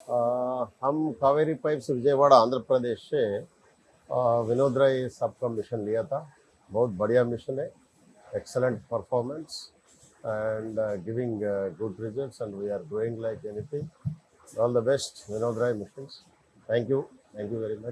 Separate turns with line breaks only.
हम कावेरी पाइप्स विजयवाड़ा आंध्र प्रदेश से विनोद राय साहब का मिशन लिया था बहुत बढ़िया मिशन है excellent performance and giving good results and we are growing like anything all the best Vinod Rai mission thank you thank you very much